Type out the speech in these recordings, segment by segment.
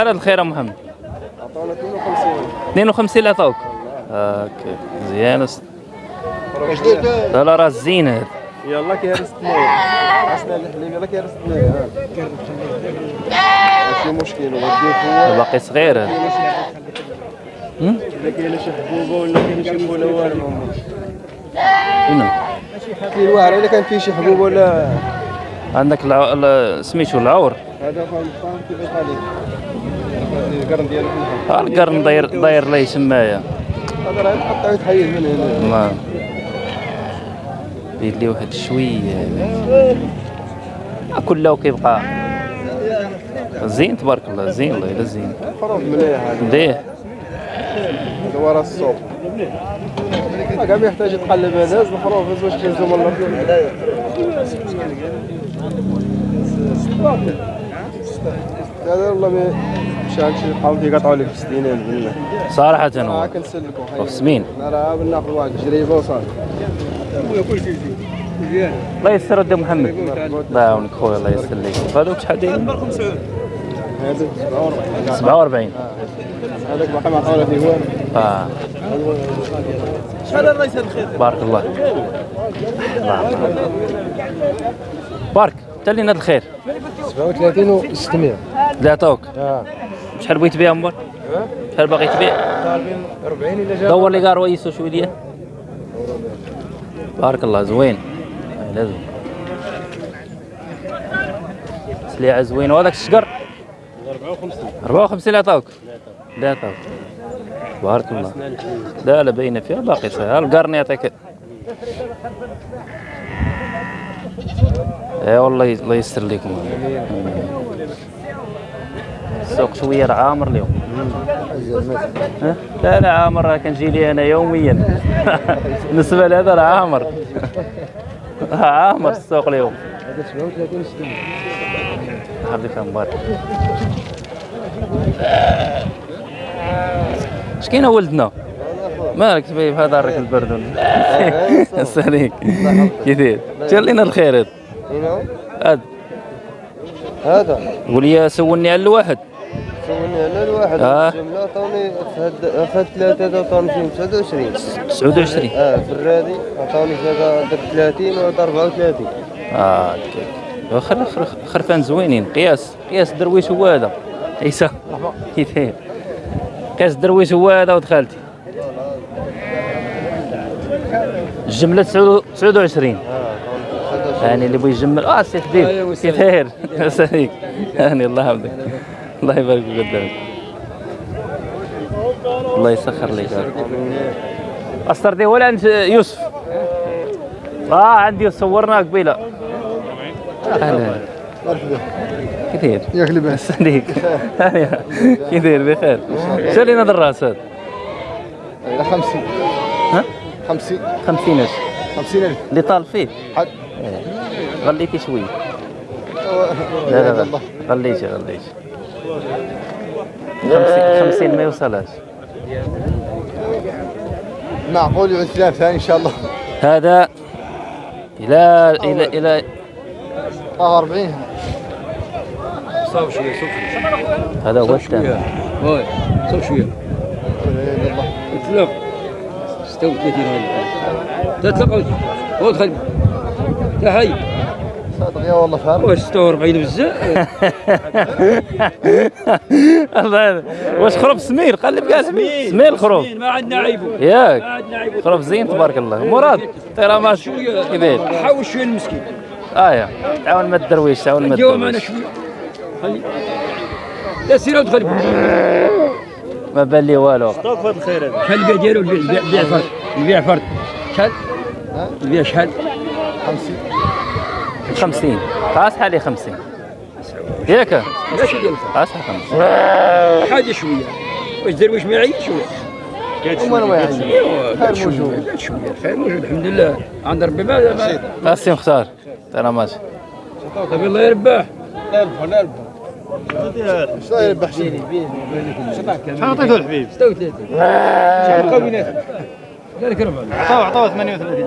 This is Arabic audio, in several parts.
على الخير يا محمد عطاونا 52 52 اللي عطاوك هاكا مزيان لا لا راه زين هذا يلا كيهرس 600 عسنا الحليب يلا كيهرس 600 ماشي مشكل وديه هو باقي صغير هذا؟ الا كاينة شي حبوبه ولا كاين شي فوله والو شنو كاين واعر الا كان فيه شي حبوبه ولا عندك سميتو العور هذا فهم فهم كيف يخليك القرن ديالو في الحب ها القرن داير داير لي تمايا هذا راه يتقطع ويتحيد من هنا. ما. بيد لي واحد شوية. كله كيبقى زين تبارك الله زين الله إلا زين. مليح هذا ورا السوق كاع ما يحتاج يتقلب هذا الخروف هز واش كيهزو من هذا والله عند شي قاو كيقطعوا لك في 60000 بالله صراحة راه كنسلكوا راه بناخذ واحد وصافي الله يسر ودي محمد. الله يعاونك خويا الله يسر لك. هذوك شحال دايرين؟ هذا 47 47 هذاك باقي ما فيه والو آه. شحال الرئيس الخير؟ بارك الله. الله يعطيك. بارك. تلينا الخير. 37 و 600 اللي عطاوك آه. شحال بغيت تبيع مبار شحال باغي تبيع؟ طالبين 40 إلا جا دور لي كاع رويسو شوية ديال بارك الله زوين. لازم سليعة زوين. وهذاك الشقر؟ 54 54 اللي عطاوك اللي عطاوك بارك الله. لا لا باينة فيها باقي صحيح. القرن يعطيك اي والله ي- الله يستر لكم السوق شوية راه عامر اليوم. ها؟ لا لا عامر راه كنجي لي أنا يوميا. بالنسبة لهذا راه عامر عامر السوق اليوم. هذا 37 و 600 حبيبي فيها مبارك. اش كاين ولدنا؟ مالك تبي في هذا الرك البرد. ولا ساليك كيفير جا لينا الخير. هذا هذا. هذا. قول لي سولني على الواحد. سولني على الواحد. آه. الجمله عطاوني ثلاثة هذا عطاوني فيهم 29 29 آه في الرادي عطاوني في هذا درت 30 وهذا 34 آه خر خرفان زوينين. قياس قياس درويش هو هذا. عيسى. قياس درويش هو هذا ودخلتي الجملة 29 آه. عطاوني يعني اللي بغى يجمل آه سي حبيب كيف داير ساليك هاني الله يحفظك. الله يبارك فيك قدامك. الله يسخر لك. استر دي ولا عند يوسف؟ آه عندي صورنا قبيله أهلا. مرحبا. كيف داير ياك لباس ساليك هاني كيف داير بخير. شالينا هذا الراس هذا إلى 50 ها 50 50 اش 50000 اللي طال فيه. حد غليتي شوية لا لا لا. غليتي غليتي. 50 50 ما يوصلهاش. معقول يعود ثلاث ثاني إن شاء الله. هذا إلى إلى إلى 40 صاب شوية صاب هذا هو الثاني هاي صاب شوية. الله اطلق 36 هاي. تطلق هو تحي صادق يا والله فاهم واش 46 بزاف. الله واش خروف سمير؟ قلب كاع سمير. سمير. الخروف ما عندنا عيبو ما ياك عندنا عيبو خروف زين تبارك الله. مراد ماشي شوية كيفين حاول شوية المسكين. آه يا. تعاون ما الدرويش تعاون ما الدرويش لا سير ودخل ما بان لي والو. شحال البيع ديالو البيع البيع فرد. البيع فرد. شحال البيع شحال 50 قاس حالي 50 ياك ديال قاس 50 حاجة شوية. واش درويش ما يعيش هما يعني. قال شوية موجود. قال شوية. الخير موجود. الحمد لله. عند ربي. ما قاسي مختار. طيرا ماشي. الله يربح عطيته الحبيب 36 شحال بقاو بيناتهم ذلك ربع عطاو عطاو 38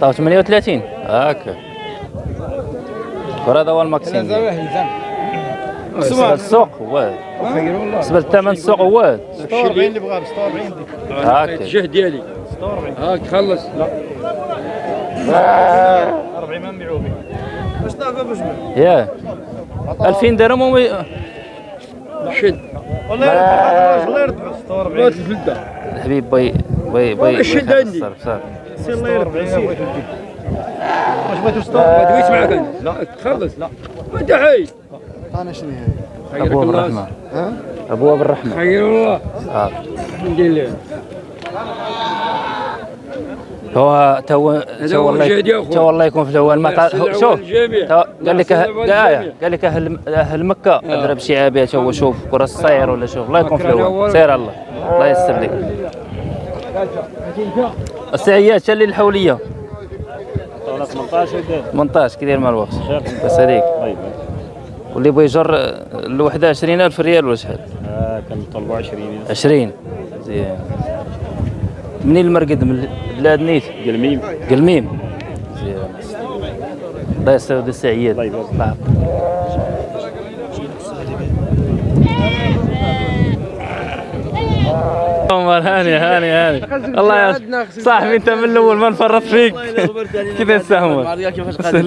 طاو 38 هاكا وهذا هو الماكسيم. للسوق هو بالنسبة للثمن السوق هو 46 اللي بغاه 46 ديك هاكا الجهد ديالي هاك خلص. لا. 40 ما نبيعوه به يا. 2000 درهم وما شد. والله يرد الله يرد 46 بغات الفلده الحبيب بي بي بي الشد عندي. صرف صرف سير الله سير. واش بغيتو 46 ما دويت أنا. لا. تخلص. لا. انت حي أنا شنو هي؟ ابواب الله. الرحمه ها؟ ابواب الرحمه خير والله آه. ندير ليه هو تو تو أخوي. تو والله يكون في الأول ما الله شوف. تو قال لك الله أه-. قال لك أهل أهل مكة اضرب شعابات هو شوف كرة الصير ولا شوف الله يكون في الأول الأول. سير الله. الله يستر لك. السعيات شل الحولية. 18 وداد 18 كي داير مع الوقت بس هذيك طيب. واللي بغى يجر الوحدة 20000 ريال ولا شحال؟ آه كنطلبوا 20 20 مزيان منين المرقد؟ من بلاد نيت؟ قلميم. قلميم. مزيان الله يستر السعيات الله يبارك. عمر هاني هاني هاني. الله يا صاحبي انت من الأول ما نفرط فيك. كيف تستهمل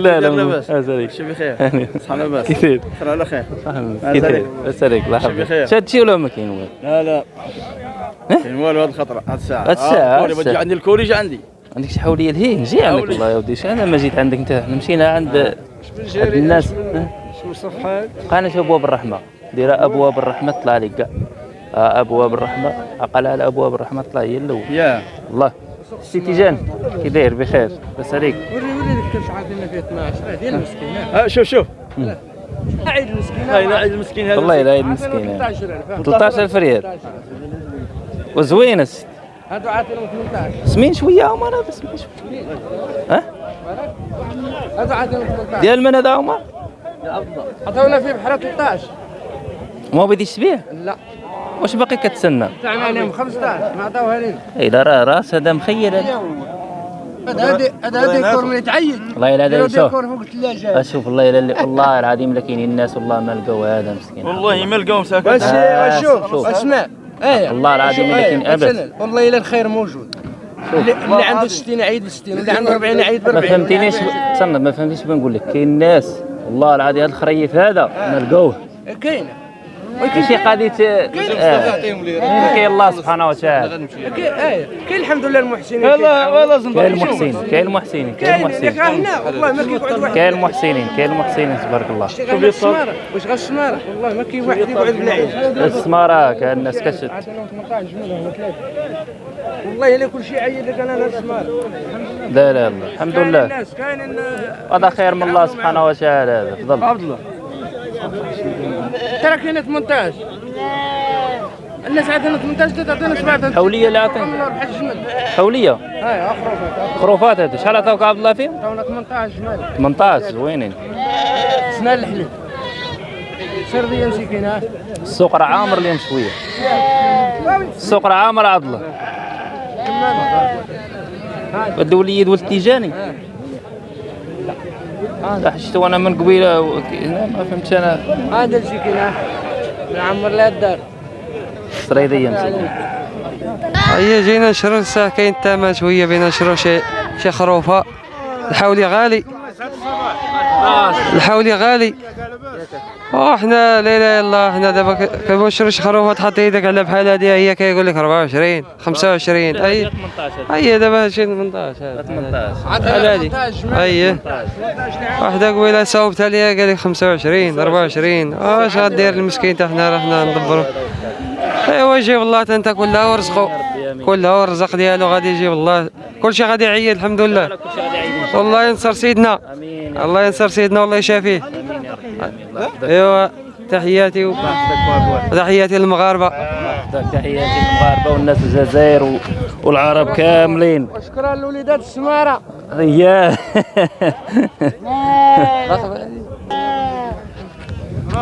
لا لا لا شو بخير؟ هاني. صحنا بس. كيف على خير. كيف بس. عليك الله يحفظك. شاد شي ولا ما كاين والو لا لا. كاين والو هاد الخطره هاد الساعة. هاد الساعة، آه، هاد الكوري بجي الساعة. عندي الكوري جا عندي. عندك شي حولية لهي نجي عندك. والله يا ودي. أنا ما جيت عندك أنت؟ إحنا مشينا عند عند الناس. شو الصفحه قانا شو أبواب الرحمة. دير أبواب الرحمة طلع لك كاع آه، ابواب الرحمة. عقل على ابواب الرحمة طلع هي الأول. يا. الله. سي تيجان كي داير بخير. بس عليك وري وري ديك الكرش عاطينا فيه 12 راه ديال المسكين. آه شوف شوف. عيد المسكين. هاي عيد المسكين هذا. والله لا مسكين 13000 13000 ريال وزوينه الست. هادو عاطينهم 18 سمين شوية عمر هذا سمين شوية. ها؟ هادو عاطينهم 18 ديال من هذا عمر عطاونا فيه بحال 13 ما بديش تبيع؟ لا. واش باقي كتسنى؟ دفعنا عليهم 15 ما عطاوها لينا إي لا راه راس هذا مخير هذا هذا من يتعيد. والله إلا هذا شوف ديكور أشوف والله إلا والله العظيم لا كاينين الناس والله ما لقاو هذا مسكين. والله ما لقاهم ساكن بس شوف شوف. اسمع إيه. والله العظيم إيه، كاين أبد. مثلاً، والله إلا الخير موجود. اللي اللي عنده 60 عيد ل 60 واللي عنده 40 عيد ب ما 40 فهمتينيش. استنى ما فهمتيش بنقول لك. كاين ناس والله العظيم هذا الخريف هذا ما لقوه كاينة ولكن شي قضيه. كاين الله سبحانه وتعالى. كاين كاين الحمد لله المحسنين. والله والله كاين زنبر المحسنين كاين المحسنين كاين كاين ياك المحسنين هنا والله ما كيقعد واحد. كاين المحسنين كاين المحسنين تبارك الله. واش غير السمارة والله ما كاين واحد يقعد بلا عيش السمارة كأن الناس كشت عطيناهم 18 جملة ولا ثلاثة. والله إلا كل شيء عيد لك أنا هذا السمارة. لا لا لا. الحمد كاين لله. الناس كاين هذا خير من الله سبحانه وتعالى. هذا تفضل. عبد الله ترى كاين 18 الناس عندنا 18 لا تعطينا 7 حولية اللي عطينا حولية؟ هاي اخرفت خروفات. هذا شحال عطاوك عبد الله فيهم؟ عطاونا 18 جمال. 18 زوينين. سنان الحليب سرديه مسكينة. السوق راه عامر اليوم شوية. السوق راه عامر عبد الله بده وليد ولد تيجاني. لا شفتو أنا من قبيلة و- ما فهمتش أنا. هذا المسكينه نعمر لها الدار سريديه مسكين هيا جينا نشرو الساعة كاين الثمن شوية بينا نشرو شي شي خروفة. الحولي غالي. الحولي غالي. وحنا لا اله الا الله حنا دابا ك- كنبغيو نشرو شي خروفة تحط يدك على بحال هادي هي كيقول لك 24 25 هي هي دابا هادشي 18 هذا. 18 بحال هادي. هي واحدة قبيلة صوبتها ليا قال لي 25 24 واش غدير المسكين تا حنا؟ راه حنا ندبرو ايوا يجيب الله تا انت كلها ورزقو. كلها والرزق ديالو غادي يجيب الله. كلشي غادي يعيد الحمد لله. والله ينصر سيدنا. آمين. الله ينصر سيدنا والله يشافيه. ايوا تحياتي و- تحياتي للمغاربة. تحياتي للمغاربة والناس الجزائر و- والعرب كاملين. شكرا لوليدات السماره ياه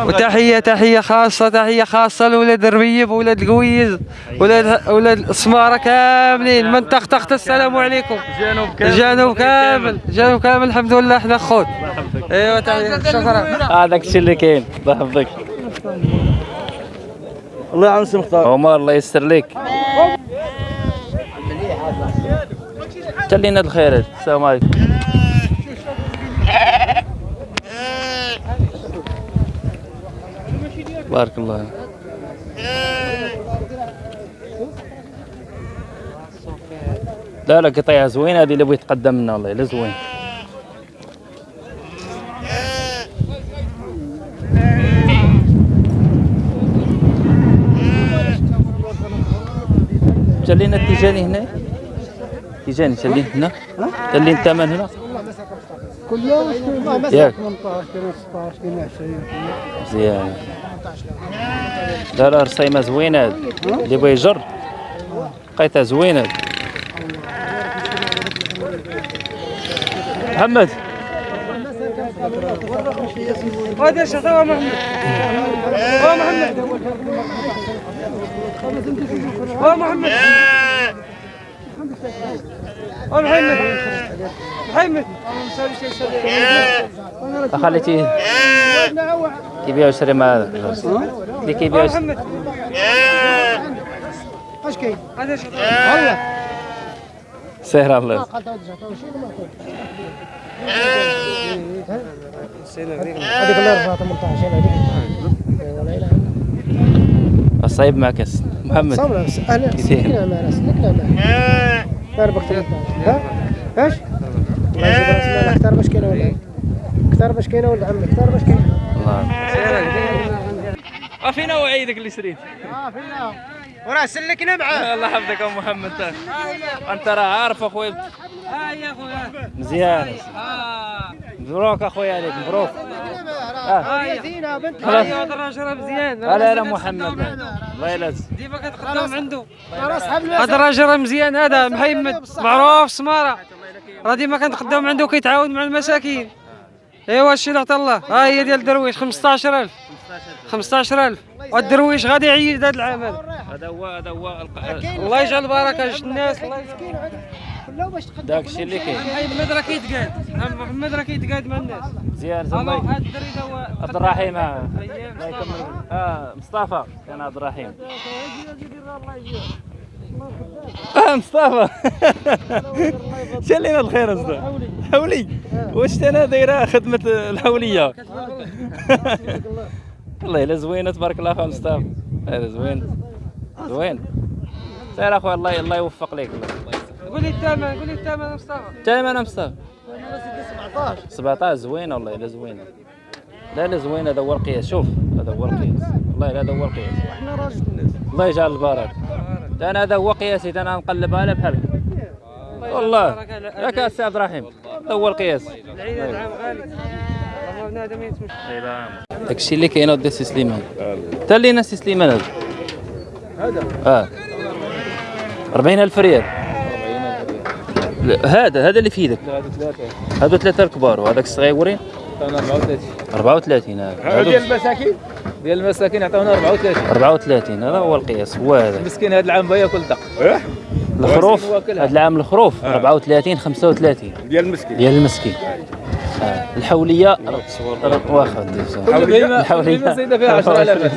وتحية تحية خاصة تحية خاصة لولاد الربيب ولاد القويز ولاد ولاد السماره كاملين. منطقه تحت السلام عليكم. جنوب الجنوب كامل. الجنوب كامل. الحمد لله. إحنا خوت ايوا تحية. شكرا. هذاك الشيء اللي كاين. الله يحفظك. الله يعاون سي مختار. عمر الله يستر لك تلينا الخير. السلام عليكم. بارك الله لا لا قطيعة زوينة هذه اللي بغيت تقدم لنا والله لا زوين. تلينا التيجاني هنا. تيجاني تلين هنا. تلين الثمن هنا. كله ياك. 18 16 20 مزيان لا لا رصيمة زوينة. اللي بغى يجر. لقيتها زوينة. محمد. هذا هو محمد؟ هو محمد. هو محمد. محمد محمد خليتي كيبيعوا يشري مع اللي كيبيعوا يشري- محمد اش كاين؟ هذا شيخ سهر الله هذيك الاربعه 18 هذيك الصعيب معك يا محمد أهلا كثير. سلكنا ما راس سلكنا ما دار بك ها؟ إيش؟ الله يجيب راس أكثر باش كاينة ولا أكثر باش كاينة ولد عمي. أكثر باش كاينة الله. فينا وعيدك اللي شريت. آه في الله وراه سلكنا معاه الله يحفظك يا محمد. تا. أنت راه عارف أخويا. آه يا خويا مزيان. آه. مبروك أخويا عليك مبروك. آه. زينة بنت. ايوا الراجل مزيان لا لا محمد. الله يلازم ديما كتقدم عنده الراجل راه مزيان هذا محمد معروف سمارة. راه ديما كنتقدم عنده كيتعاون مع المساكين. ايوا هادشي اللي عطا الله. ها هي ديال الدرويش 15000 15000 والدرويش غادي يعيد هذا العام هذا هو هذا هو الله يجعل البركة شت الناس الله يجعل كله باش تقدم داك الشيء اللي كاين. محمد راه كيتقاد محمد راه كيتقاد مع الناس. مزيان هذا الدري عبد الرحيم آه. الله يكمل. آه مصطفى. كان عبد الرحيم. آه مصطفى. شلينا الخير اصدق حولي واش أنا دايرة خدمة الحوليه والله إلا زوينة تبارك الله اخويا مصطفى؟ هذا زوين. زوين. سير اخويا الله الله يوفق لك الله قول لي الثمن قول لي الثمن مصطفى. تمام أنا مصطفى. 17 زوينة والله إلا زوينة. لا لا زوينة هذا هو القياس. شوف هذا هو القياس. والله هذا هو القياس. إحنا راجل الناس. الله يجعل البركة. ده أنا هذا هو قياسي. ده أنا نقلبها على بحال والله. ياك السي عبد الرحيم. هذا هو القياس. العيد العام غالي. الله بنادم يتمشى. داك الشيء اللي كاين ودي سي سليمان. تا لينا سي سليمان هذا؟ هذا. آه. 40000 ريال. هذا هذا اللي في يدك هذا ثلاثة هذو ثلاثة الكبار وهذاك الصغيورين عطاونا 34 34 هذا ديال المساكين؟ ديال المساكين عطاونا 34 34 هذا هو القياس هو هذا. المسكين هذا العام بغى ياكل دق الخروف. هذا العام الخروف 34 35 ديال المسكين. ديال المسكين. آه. الحولية واخا الحولية بهيمة سيدة فيها 10000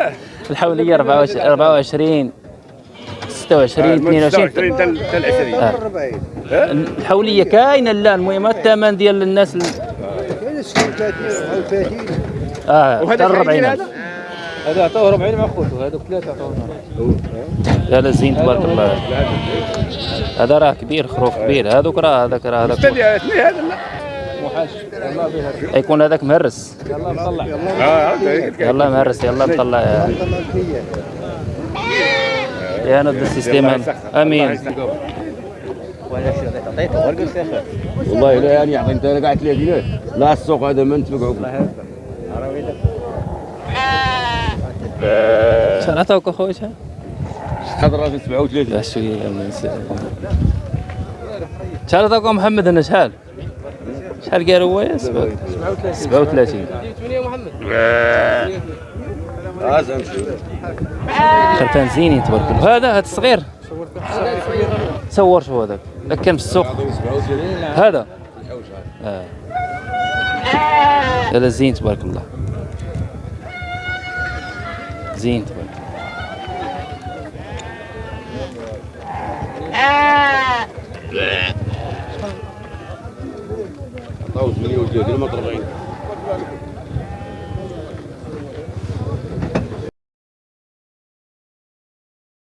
الحولية 24 24 26 22 حتى ال 20 آه. الحولية كاينة لا المهم الثمن ديال الناس ال- آه حتى وهذا 40 40 هذا؟ هذا عطوه 40 مع خوته هذوك ثلاثة عطونا لا لا زين تبارك الله. هذا راه كبير خروف كبير. هذوك راه هذاك راه هذاك هذا لا محاش. الله بها يكون هذاك مهرس. يلا نطلع. آه يلا مهرس يلا نطلع. يا يا ند السيستم آمين. والله لا يعني يعطي أنت قاعد 30 لا السوق هذا ما نتفقعوا شحال عطاوك اخويا شحال؟ هذا الراجل 37 لا شوية شحال عطاوك محمد هنا شحال؟ شحال قال هو يا 37 آه زين. خرفان زينين تبارك الله هذا هذا الصغير صور شو هذاك. ذاك كان في السوق. هذا. آه. هذا زين تبارك الله. زين تبارك عطاو 38 ما 40